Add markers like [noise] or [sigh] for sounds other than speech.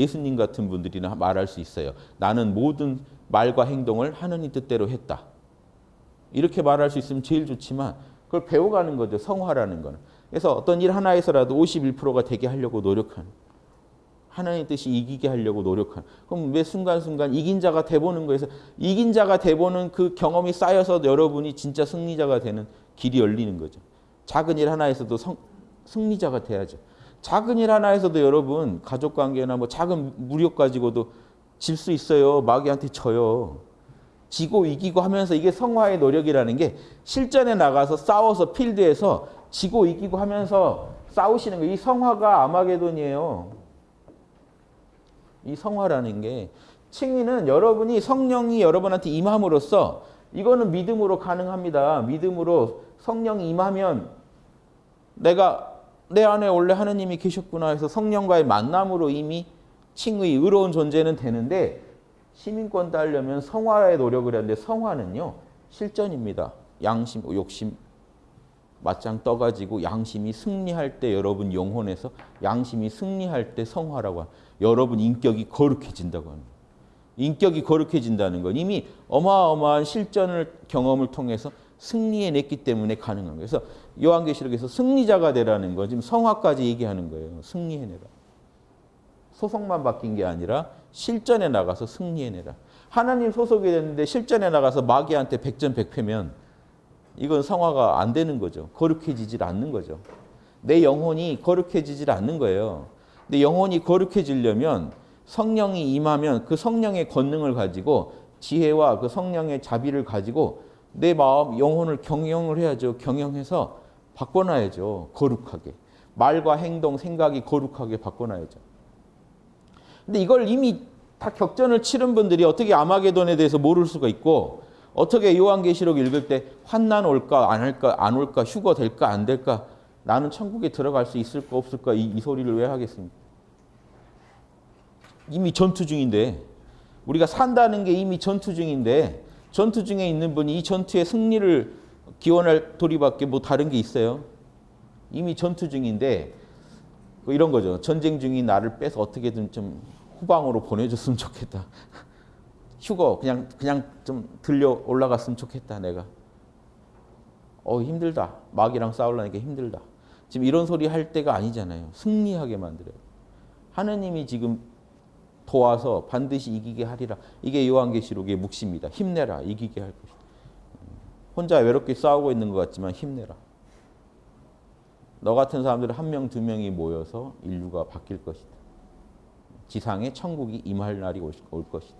예수님 같은 분들이나 말할 수 있어요. 나는 모든 말과 행동을 하느님 뜻대로 했다. 이렇게 말할 수 있으면 제일 좋지만 그걸 배워가는 거죠. 성화라는 거는. 그래서 어떤 일 하나에서라도 51%가 되게 하려고 노력하는. 하나님 뜻이 이기게 하려고 노력하는. 그럼 왜 순간순간 이긴 자가 돼보는 거에서 이긴 자가 돼보는 그 경험이 쌓여서 여러분이 진짜 승리자가 되는 길이 열리는 거죠. 작은 일 하나에서도 성, 승리자가 돼야죠. 작은 일 하나에서도 여러분 가족관계나 뭐 작은 무력 가지고도 질 수 있어요. 마귀한테 져요. 지고 이기고 하면서 이게 성화의 노력이라는 게 실전에 나가서 싸워서 필드에서 지고 이기고 하면서 싸우시는 거예요. 이 성화가 아마게돈이에요. 이 성화라는 게 칭의는 여러분이 성령이 여러분한테 임함으로써 이거는 믿음으로 가능합니다. 믿음으로 성령이 임하면 내가 내 안에 원래 하느님이 계셨구나 해서 성령과의 만남으로 이미 칭의, 의로운 존재는 되는데 시민권 따려면 성화의 노력을 하는데 성화는요. 실전입니다. 양심, 욕심 맞짱 떠가지고 양심이 승리할 때 여러분 영혼에서 양심이 승리할 때 성화라고 합니다. 여러분 인격이 거룩해진다고 합니다. 인격이 거룩해진다는 건 이미 어마어마한 실전을 경험을 통해서 승리해냈기 때문에 가능한 거예요. 그래서 요한계시록에서 승리자가 되라는 거 지금 성화까지 얘기하는 거예요. 승리해내라. 소속만 바뀐 게 아니라 실전에 나가서 승리해내라. 하나님 소속이 됐는데 실전에 나가서 마귀한테 백전백패면 이건 성화가 안 되는 거죠. 거룩해지질 않는 거죠. 내 영혼이 거룩해지질 않는 거예요. 내 영혼이 거룩해지려면 성령이 임하면 그 성령의 권능을 가지고 지혜와 그 성령의 자비를 가지고 내 마음, 영혼을 경영을 해야죠. 경영해서 바꿔놔야죠. 거룩하게. 말과 행동, 생각이 거룩하게 바꿔놔야죠. 근데 이걸 이미 다 격전을 치른 분들이 어떻게 아마게돈에 대해서 모를 수가 있고 어떻게 요한계시록 읽을 때 환난 올까 안 할까 안 올까 휴거 될까 안 될까 나는 천국에 들어갈 수 있을까 없을까 이, 이 소리를 왜 하겠습니까? 이미 전투 중인데 우리가 산다는 게 이미 전투 중인데 전투 중에 있는 분이 이 전투의 승리를 기원할 도리밖에 뭐 다른 게 있어요? 이미 전투 중인데 뭐 이런 거죠. 전쟁 중인 나를 빼서 어떻게든 좀 후방으로 보내줬으면 좋겠다. [laughs] 휴거 그냥 그냥 좀 들려 올라갔으면 좋겠다 내가. 어 힘들다. 마귀랑 싸우려니까 힘들다. 지금 이런 소리 할 때가 아니잖아요. 승리하게 만들어요. 하느님이 지금 도와서 반드시 이기게 하리라. 이게 요한계시록의 묵시입니다. 힘내라. 이기게 할 것이다. 혼자 외롭게 싸우고 있는 것 같지만 힘내라. 너 같은 사람들 한 명, 두 명이 모여서 인류가 바뀔 것이다. 지상에 천국이 임할 날이 올 것이다.